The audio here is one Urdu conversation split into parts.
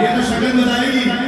یہ تو شکل بتائے گی۔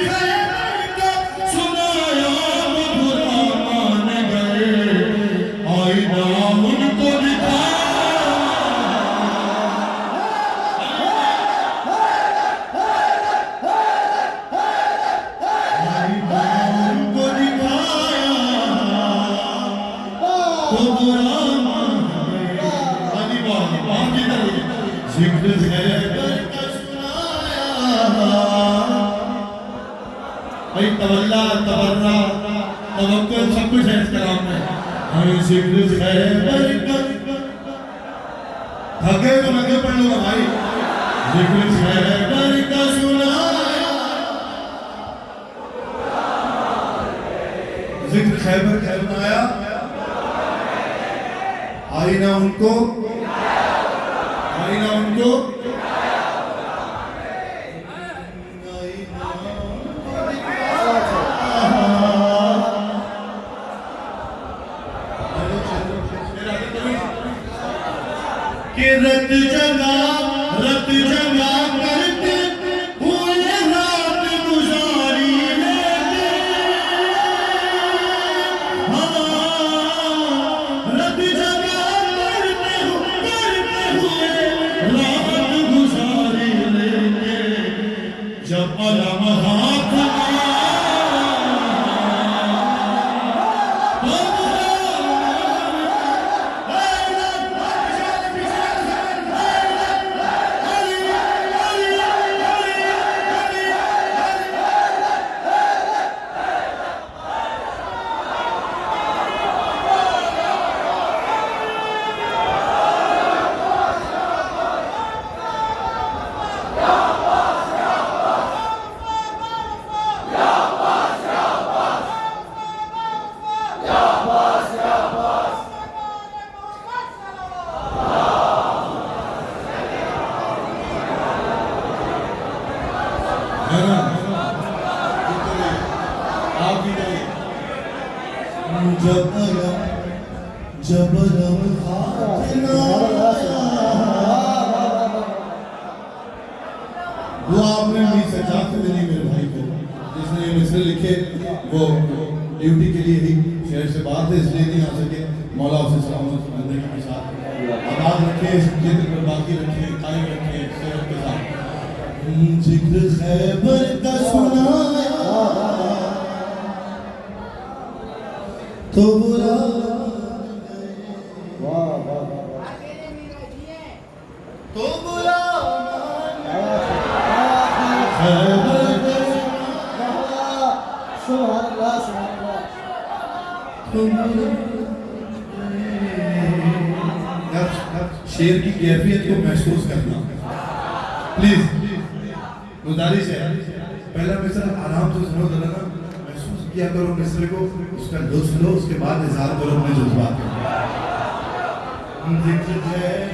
تولا سب کچھ ہے اس کلام میں ہمیں ذکر خیبر کا تھکے تو پڑھ لو بھائی ذکر خیبر کا ذکر خیبر آئینہ ان کو کہ جب ہاتھ نا آپ جب جب وہ آپ نے بھی سجاد سے دلی میرے بھائی کو جس نے یہ لکھے، وہ ڈیوٹی کے لیے ہی شہر سے بات ہے اس لیے نہیں آ سکے مولا اسے سلامت بندے کے ساتھ آباد رکھے اس پر باقی رکھے قائم رکھے صحت کے ذکر خیبر کا سنایا تو برا۔ تو برا۔ خیبر کا شیر کی کیفیت کو محسوس کرنا۔ پلیز۔ گزارش ہے۔ پہلا مصر آرام سے سنو ذرا نا محسوس کیا کرو مصر کو؟ اس کا لطف لو، اس کے بعد اظہار کرو اپنے جذبات کا ذکر ہے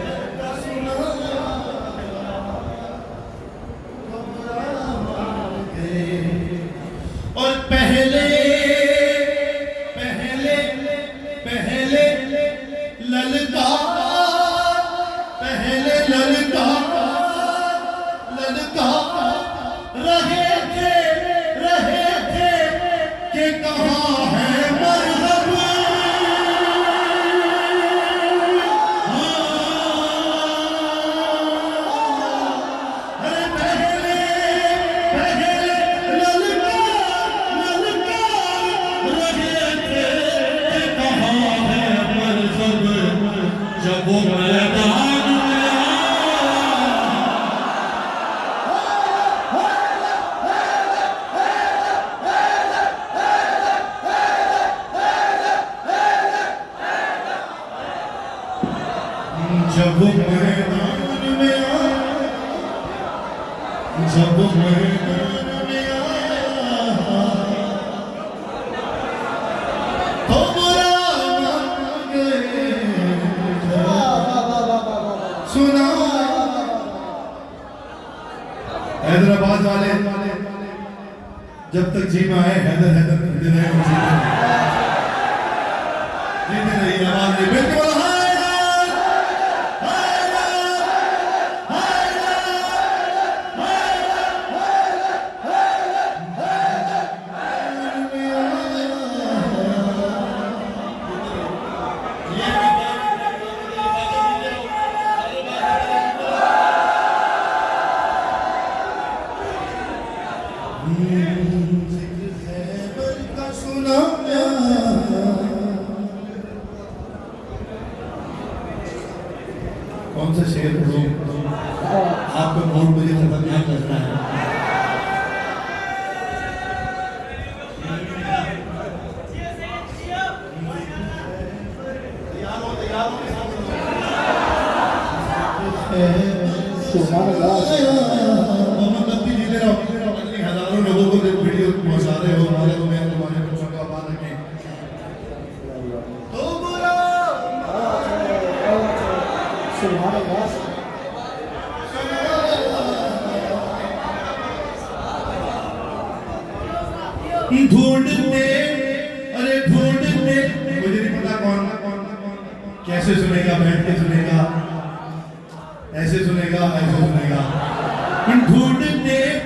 اور پہلے جب میدان میں آیا جب میدان میں آیا تو سنا حیدرآباد والے جب تک جی میں آئے حیدر حیدر سے شیئر آپ کا بہت مجھے خطرناک لگ ہے۔ سبحان ڈھونڈتے ارے ڈھونڈتے مجھے نہیں پتا کون، کیسے سنے گا بیٹھ کے سنے گا، ایسے سنے گا، ایسے سنے گا۔ ڈھونڈتے